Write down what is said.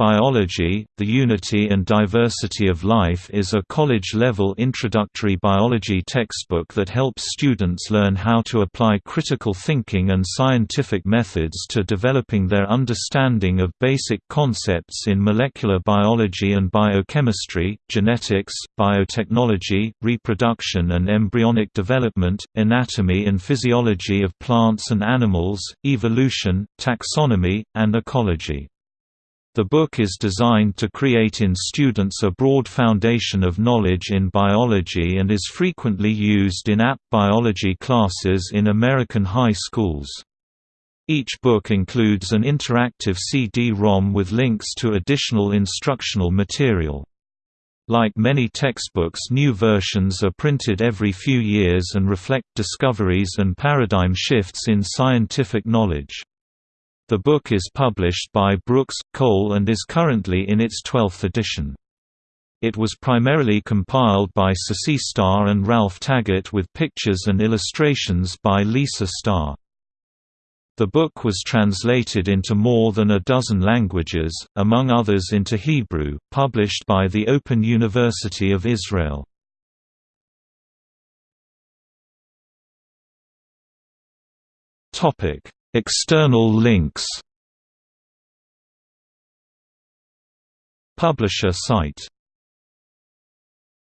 Biology, The Unity and Diversity of Life is a college-level introductory biology textbook that helps students learn how to apply critical thinking and scientific methods to developing their understanding of basic concepts in molecular biology and biochemistry, genetics, biotechnology, reproduction and embryonic development, anatomy and physiology of plants and animals, evolution, taxonomy, and ecology. The book is designed to create in students a broad foundation of knowledge in biology and is frequently used in AP biology classes in American high schools. Each book includes an interactive CD-ROM with links to additional instructional material. Like many textbooks new versions are printed every few years and reflect discoveries and paradigm shifts in scientific knowledge. The book is published by Brooks, Cole and is currently in its 12th edition. It was primarily compiled by Cecie Starr and Ralph Taggart with pictures and illustrations by Lisa Starr. The book was translated into more than a dozen languages, among others into Hebrew, published by the Open University of Israel. Topic External links Publisher site